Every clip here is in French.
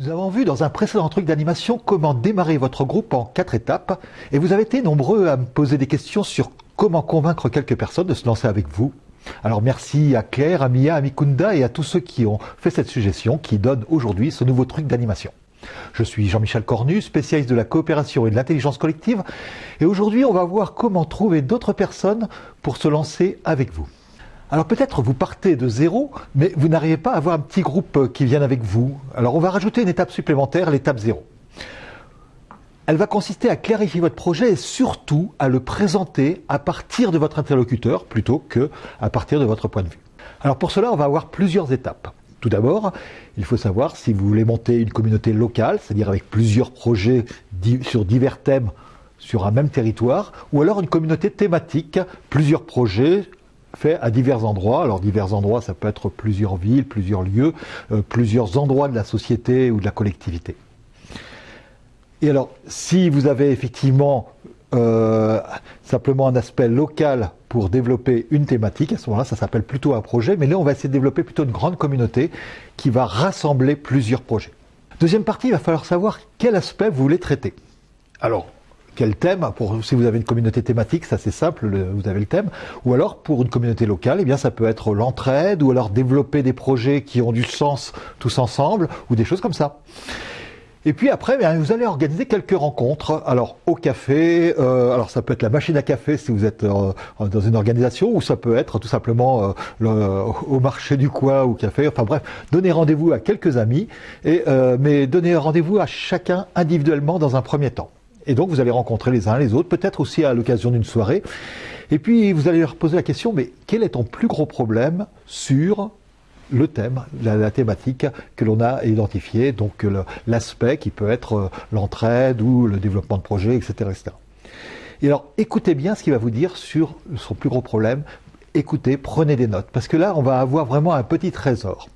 Nous avons vu dans un précédent truc d'animation comment démarrer votre groupe en quatre étapes et vous avez été nombreux à me poser des questions sur comment convaincre quelques personnes de se lancer avec vous. Alors merci à Claire, à Mia, à Mikunda et à tous ceux qui ont fait cette suggestion qui donne aujourd'hui ce nouveau truc d'animation. Je suis Jean-Michel Cornu, spécialiste de la coopération et de l'intelligence collective et aujourd'hui on va voir comment trouver d'autres personnes pour se lancer avec vous. Alors peut-être vous partez de zéro, mais vous n'arrivez pas à avoir un petit groupe qui vienne avec vous. Alors on va rajouter une étape supplémentaire, l'étape zéro. Elle va consister à clarifier votre projet et surtout à le présenter à partir de votre interlocuteur plutôt que à partir de votre point de vue. Alors pour cela, on va avoir plusieurs étapes. Tout d'abord, il faut savoir si vous voulez monter une communauté locale, c'est-à-dire avec plusieurs projets sur divers thèmes sur un même territoire, ou alors une communauté thématique, plusieurs projets fait à divers endroits. Alors divers endroits, ça peut être plusieurs villes, plusieurs lieux, euh, plusieurs endroits de la société ou de la collectivité. Et alors, si vous avez effectivement euh, simplement un aspect local pour développer une thématique, à ce moment-là, ça s'appelle plutôt un projet, mais là, on va essayer de développer plutôt une grande communauté qui va rassembler plusieurs projets. Deuxième partie, il va falloir savoir quel aspect vous voulez traiter. Alors, quel thème pour, Si vous avez une communauté thématique, ça c'est simple, vous avez le thème. Ou alors pour une communauté locale, eh bien ça peut être l'entraide, ou alors développer des projets qui ont du sens tous ensemble, ou des choses comme ça. Et puis après, eh vous allez organiser quelques rencontres. Alors au café, euh, alors ça peut être la machine à café si vous êtes euh, dans une organisation, ou ça peut être tout simplement euh, au marché du coin ou café. Enfin bref, donnez rendez-vous à quelques amis, et, mais donnez rendez-vous à chacun individuellement dans un premier temps. Et donc vous allez rencontrer les uns les autres, peut-être aussi à l'occasion d'une soirée. Et puis vous allez leur poser la question, mais quel est ton plus gros problème sur le thème, la, thématique que l'on a identifié, donc l'aspect qui peut être euh, l'entraide ou le développement de projet, etc., etc. Et alors écoutez bien ce qu'il va vous dire sur son plus gros problème. Écoutez, prenez des notes, parce que là on va avoir vraiment un petit trésor.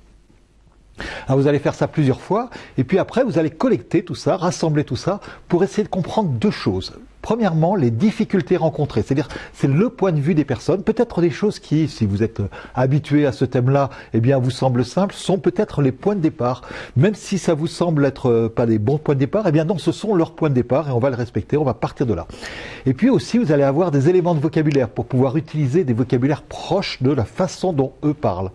Alors vous allez faire ça plusieurs fois, et puis après vous allez collecter tout ça, rassembler tout ça, pour essayer de comprendre deux choses. Premièrement, les difficultés rencontrées, c'est-à-dire c'est le point de vue des personnes, peut-être des choses qui, si vous êtes habitué à ce thème-là, eh bien vous semblent simples, sont peut-être les points de départ. Même si ça vous semble être euh, pas des bons points de départ, eh bien non, ce sont leurs points de départ et on va le respecter, on va partir de là. Et puis aussi, vous allez avoir des éléments de vocabulaire pour pouvoir utiliser des vocabulaires proches de la façon dont eux parlent.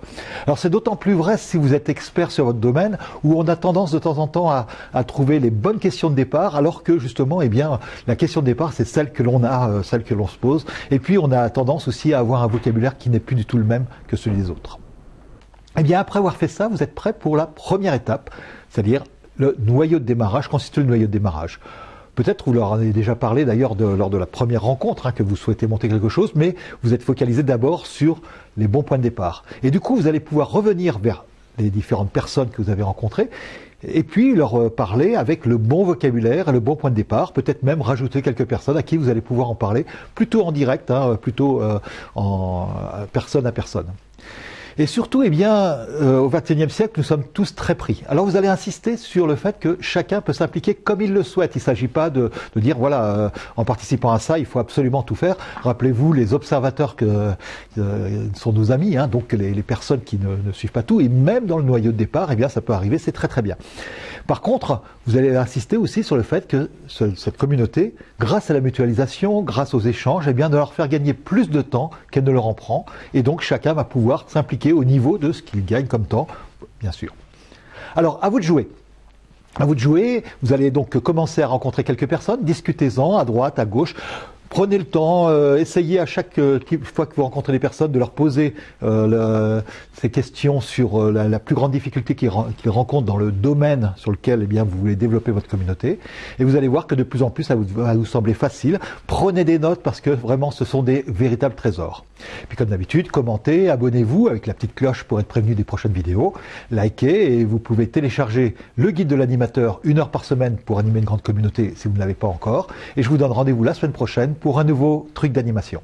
Alors c'est d'autant plus vrai si vous êtes expert sur votre domaine, où on a tendance de temps en temps à, à trouver les bonnes questions de départ, alors que justement, eh bien, la question de départ c'est celle que l'on a, euh, celle que l'on se pose. Et puis, on a tendance aussi à avoir un vocabulaire qui n'est plus du tout le même que celui des autres. Eh bien, après avoir fait ça, vous êtes prêt pour la première étape, c'est-à-dire le noyau de démarrage, constitue le noyau de démarrage. Peut-être vous leur en avez déjà parlé d'ailleurs lors de la première rencontre hein, que vous souhaitez monter quelque chose, mais vous êtes focalisé d'abord sur les bons points de départ. Et du coup, vous allez pouvoir revenir vers les différentes personnes que vous avez rencontrées et puis leur euh, parler avec le bon vocabulaire et le bon point de départ, peut-être même rajouter quelques personnes à qui vous allez pouvoir en parler, plutôt en direct, hein, plutôt euh, en personne à personne. Et surtout, eh bien, euh, au XXIe siècle, nous sommes tous très pris. Alors vous allez insister sur le fait que chacun peut s'impliquer comme il le souhaite. Il ne s'agit pas de, dire, voilà, euh, en participant à ça, il faut absolument tout faire. Rappelez-vous les observateurs que euh, sont nos amis, hein, donc les, personnes qui ne, suivent pas tout, et même dans le noyau de départ, eh bien, ça peut arriver, c'est très très bien. Par contre, vous allez insister aussi sur le fait que cette communauté, grâce à la mutualisation, grâce aux échanges, eh bien, de leur faire gagner plus de temps qu'elle ne leur en prend, et donc chacun va pouvoir s'impliquer au niveau de ce qu'il gagne comme temps, bien sûr. Alors, à vous de jouer. À vous de jouer, vous allez donc commencer à rencontrer quelques personnes, discutez-en à droite, à gauche, Prenez le temps, euh, essayez à chaque euh, fois que vous rencontrez des personnes de leur poser euh, ces questions sur la, plus grande difficulté qu'ils rencontrent dans le domaine sur lequel eh bien, vous voulez développer votre communauté. Et vous allez voir que de plus en plus, ça va vous sembler facile. Prenez des notes parce que vraiment, ce sont des véritables trésors. Puis comme d'habitude, commentez, abonnez-vous avec la petite cloche pour être prévenu des prochaines vidéos. Likez et vous pouvez télécharger le guide de l'animateur une heure par semaine pour animer une grande communauté si vous ne l'avez pas encore. Et je vous donne rendez-vous la semaine prochaine pour un nouveau truc d'animation.